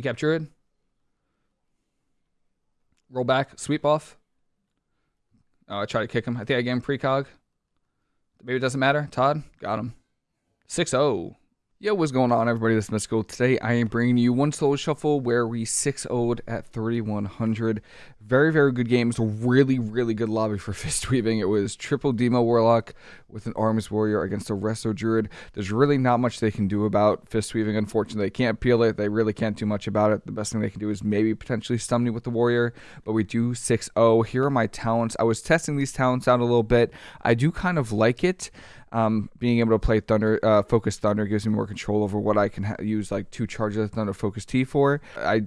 Incap Druid. Roll back. Sweep off. Oh, I try to kick him. I think I gave him precog. Maybe it doesn't matter. Todd, got him. 6 0. Yo, what's going on, everybody? This is Mystical. Today, I am bringing you one solo shuffle where we 6 0'd at 3100. Very, very good games. Really, really good lobby for Fist Weaving. It was triple Demo Warlock with an Arms Warrior against a Resto Druid. There's really not much they can do about Fist Weaving, unfortunately. They can't peel it. They really can't do much about it. The best thing they can do is maybe potentially stun me with the Warrior, but we do 6 0. Here are my talents. I was testing these talents out a little bit. I do kind of like it. Um, being able to play Thunder, uh, Focus Thunder gives me more control over what I can use like two charges of Thunder Focus Tea for. I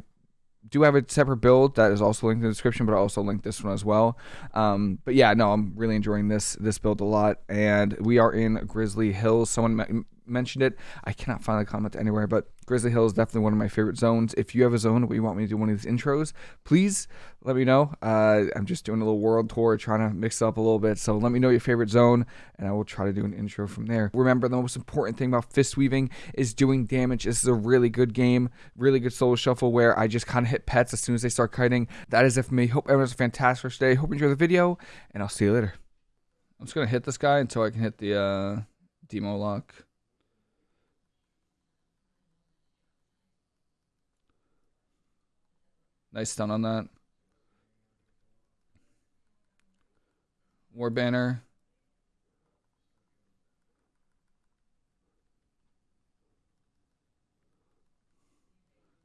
do have a separate build that is also linked in the description, but I also link this one as well. Um, but yeah, no, I'm really enjoying this this build a lot, and we are in Grizzly Hills. Someone mentioned it. I cannot find the comment anywhere, but Grizzly Hill is definitely one of my favorite zones. If you have a zone where you want me to do one of these intros, please let me know. Uh, I'm just doing a little world tour, trying to mix up a little bit. So let me know your favorite zone, and I will try to do an intro from there. Remember, the most important thing about fist weaving is doing damage. This is a really good game, really good solo shuffle where I just kind of hit pets as soon as they start kiting. That is it for me. Hope everyone has a fantastic day. Hope you enjoy the video, and I'll see you later. I'm just gonna hit this guy until I can hit the uh, demo lock. Nice stun on that. War banner.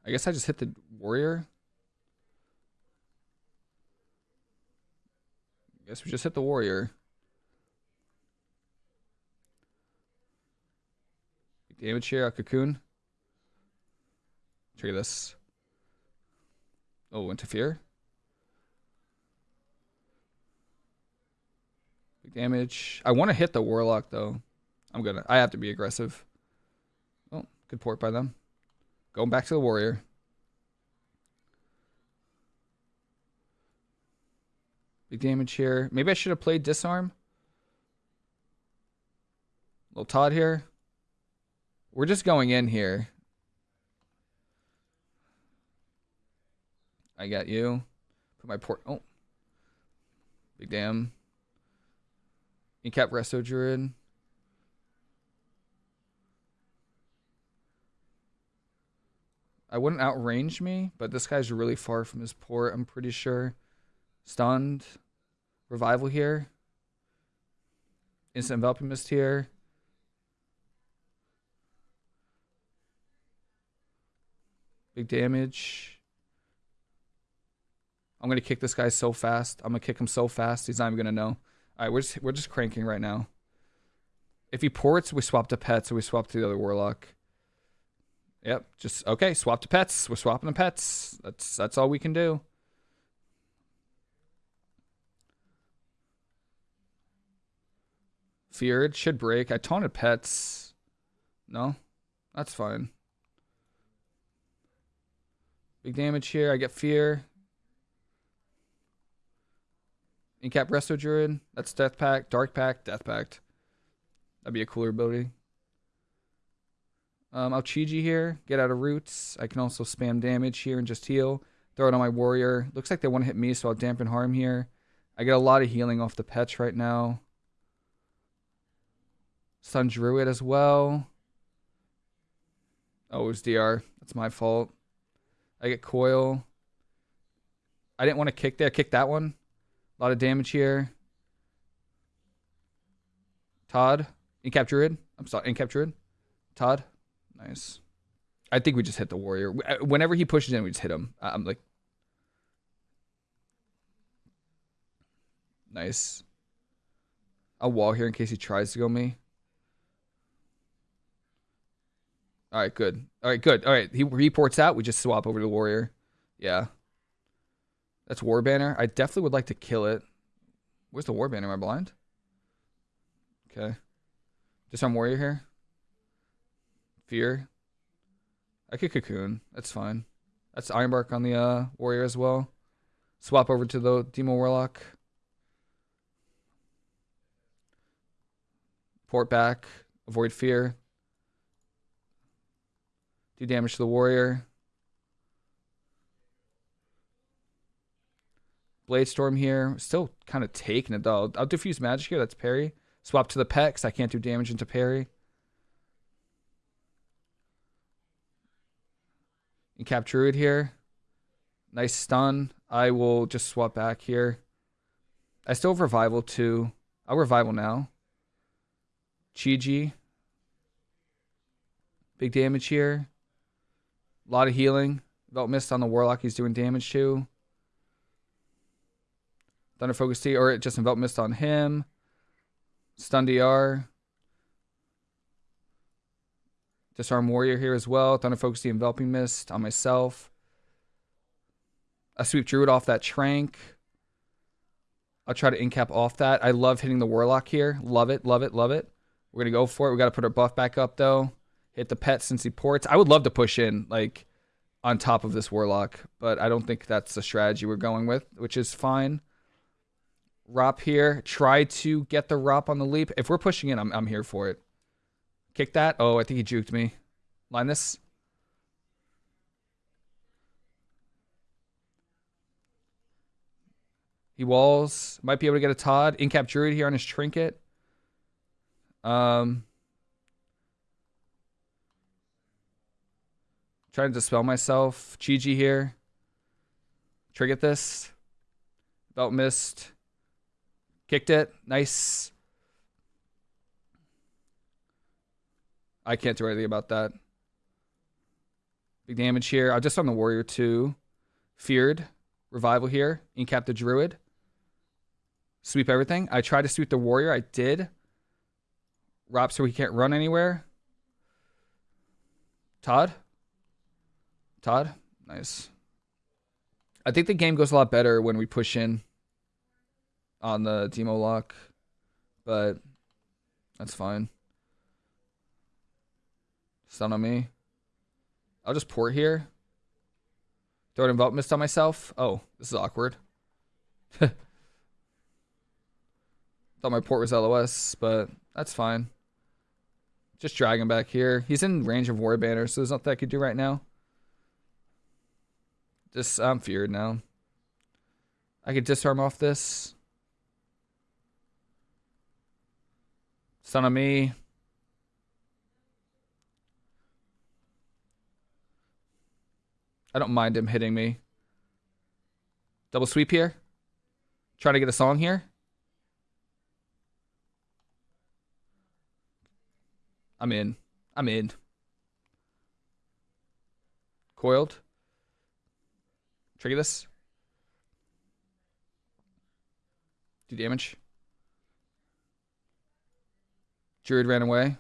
I guess I just hit the warrior. I guess we just hit the warrior. Damage here, a cocoon. Trigger this. Oh, interfere. Big damage. I want to hit the warlock though. I'm gonna. I have to be aggressive. Oh, good port by them. Going back to the warrior. Big damage here. Maybe I should have played disarm. Little Todd here. We're just going in here. I got you. Put my port. Oh. Big damn. Incap Resto Druid. I wouldn't outrange me, but this guy's really far from his port, I'm pretty sure. Stunned. Revival here. Instant Enveloping Mist here. Big damage. I'm gonna kick this guy so fast. I'm gonna kick him so fast. He's not even gonna know. All right, we're just we're just cranking right now. If he ports, we swap to pets, so we swap to the other warlock. Yep, just okay. Swap to pets. We're swapping the pets. That's that's all we can do. Feared should break. I taunted pets. No, that's fine. Big damage here. I get fear. Incap Resto Druid. That's Death Pact. Dark Pact. Death Pact. That'd be a cooler ability. Um, Aochiji here. Get out of roots. I can also spam damage here and just heal. Throw it on my warrior. Looks like they want to hit me, so I'll dampen harm here. I get a lot of healing off the pets right now. Sun Druid as well. Oh, it was DR. That's my fault. I get Coil. I didn't want to kick there. Kick that one. A lot of damage here. Todd. Incap I'm sorry. Incap Todd. Nice. I think we just hit the warrior. Uh, whenever he pushes in, we just hit him. I'm like... Nice. A wall here in case he tries to go me. All right, good. All right, good. All right, he reports out. We just swap over to the warrior. Yeah. That's War Banner. I definitely would like to kill it. Where's the War Banner? Am I blind? Okay. Disarm Warrior here. Fear. I could Cocoon. That's fine. That's Ironbark on the uh, Warrior as well. Swap over to the Demo Warlock. Port back. Avoid Fear. Do damage to the Warrior. Blade Storm here. Still kind of taking it. I'll diffuse magic here. That's parry. Swap to the because I can't do damage into parry. And cap Druid here. Nice stun. I will just swap back here. I still have Revival too. I'll Revival now. Chi-Ji. Big damage here. A lot of healing. Envelop Mist on the Warlock he's doing damage to. Thunder Focus Tea, or it just Envelop Mist on him. Stun DR. Disarm Warrior here as well. Thunder Focus Tea, Enveloping Mist on myself. I sweep Druid off that Trank. I'll try to incap off that. I love hitting the Warlock here. Love it, love it, love it. We're going to go for it. We got to put our buff back up, though. Hit the pet since he ports. I would love to push in, like, on top of this Warlock, but I don't think that's the strategy we're going with, which is fine. Rop here. Try to get the Rop on the leap. If we're pushing in, I'm, I'm here for it. Kick that. Oh, I think he juked me. Line this. He walls. Might be able to get a Todd. Incap Druid here on his trinket. Um, trying to dispel myself. Chi-Ji here. Trigger this. Belt missed. Kicked it. Nice. I can't do anything about that. Big damage here. I just on the warrior too. Feared. Revival here. Incap the druid. Sweep everything. I tried to sweep the warrior. I did. Rob so he can't run anywhere. Todd? Todd? Nice. I think the game goes a lot better when we push in on the demo lock, but that's fine. Stun on me. I'll just port here. Throw an envelop mist on myself. Oh, this is awkward. Thought my port was LOS, but that's fine. Just drag him back here. He's in range of war banner, so there's nothing I could do right now. Just I'm feared now. I could disarm off this. Stun of me. I don't mind him hitting me. Double sweep here. Try to get a song here. I'm in. I'm in. Coiled. Trigger this. Do damage. Druid ran away.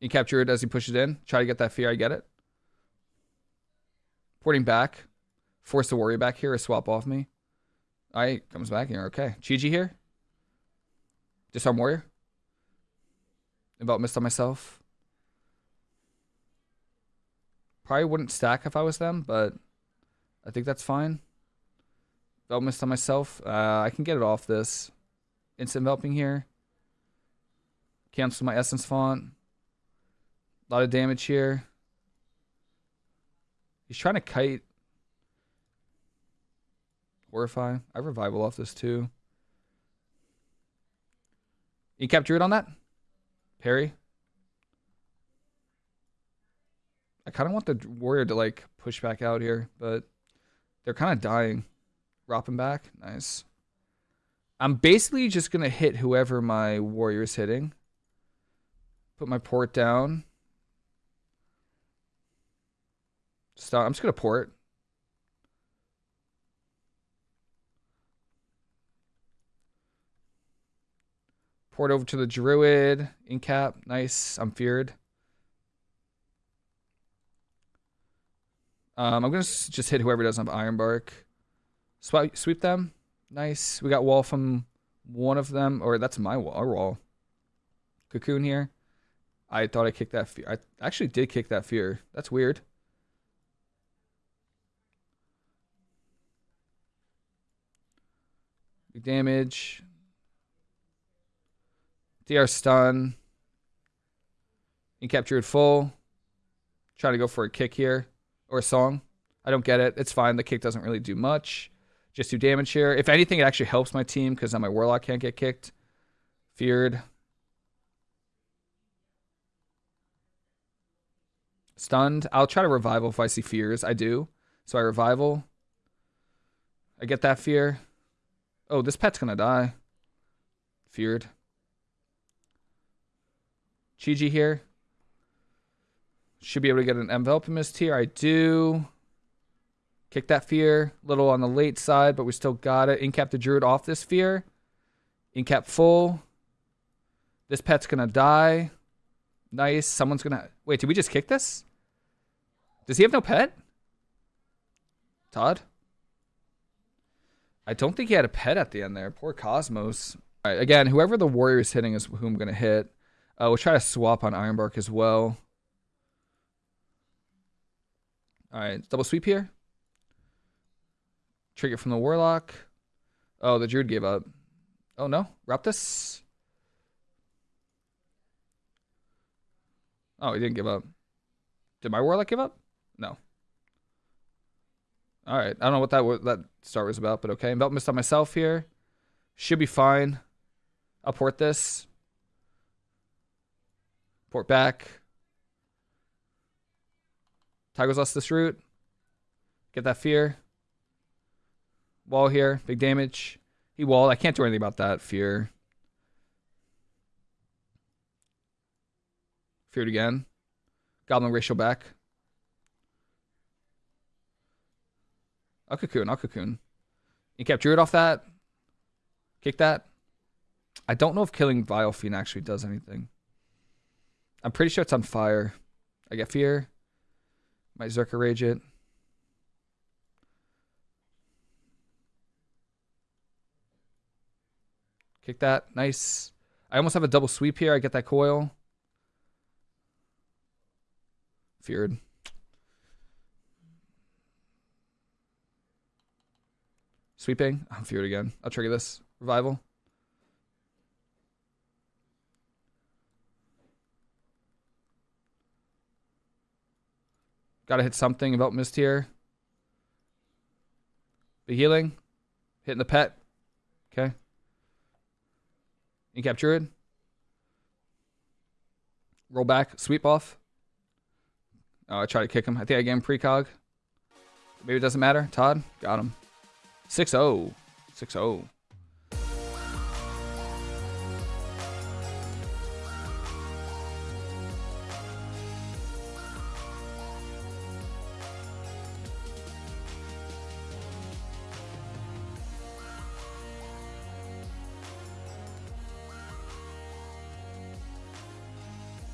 You capture it as he pushes in. Try to get that fear. I get it. Porting back. Force the warrior back here or swap off me. Alright, comes back here. Okay. Chi-Ji here. Disarm warrior. About missed on myself. Probably wouldn't stack if I was them, but I think that's fine. Missed on myself. Uh, I can get it off this. Instant enveloping here. Cancel my essence font. A lot of damage here. He's trying to kite. Horrify. I revival off this too. You kept Druid on that? Parry? I kind of want the warrior to like push back out here, but they're kind of dying. Dropping back. Nice. I'm basically just going to hit whoever my warrior is hitting. Put my port down. Stop. I'm just going to port. Port over to the druid. Incap. Nice. I'm feared. Um, I'm going to just hit whoever doesn't have Ironbark. Sweep, sweep them. Nice. We got wall from one of them. Or that's my wall. Our wall. Cocoon here. I thought I kicked that fear. I actually did kick that fear. That's weird. Big damage. DR stun. You capture it full. Trying to go for a kick here. Or a song. I don't get it. It's fine. The kick doesn't really do much. Just do damage here. If anything, it actually helps my team because now my Warlock can't get kicked. Feared. Stunned. I'll try to revival if I see fears. I do. So I revival. I get that fear. Oh, this pet's gonna die. Feared. Chi-Ji here. Should be able to get an envelop mist here. I do. Kick that fear. Little on the late side, but we still got it. Incap the druid off this fear. Incap full. This pet's gonna die. Nice. Someone's gonna wait, did we just kick this? Does he have no pet? Todd? I don't think he had a pet at the end there. Poor Cosmos. Again, whoever the warrior is hitting is who I'm going to hit. Uh, we'll try to swap on Ironbark as well. All right, double sweep here. Trigger from the Warlock. Oh, the Druid gave up. Oh, no. Raptus. Oh, he didn't give up. Did my Warlock give up? No. All right. I don't know what that that start was about, but okay. Belt missed on myself here. Should be fine. I'll port this. Port back. Tiger's Lust this route. Get that fear. Wall here. Big damage. He walled. I can't do anything about that. Fear. Feared again. Goblin racial back. I'll cocoon. I'll cocoon. You kept Druid off that. Kick that. I don't know if killing Vile Fiend actually does anything. I'm pretty sure it's on fire. I get fear. Might Zerka Rage it. Kick that. Nice. I almost have a double sweep here. I get that coil. Feared. Sweeping. I'm feared again. I'll trigger this. Revival. Gotta hit something about mist here. Be healing. Hitting the pet. Okay. Capture it. Roll back. Sweep off. Oh, I try to kick him. I think I gave him precog. Maybe it doesn't matter. Todd. Got him. 6-0. 6-0.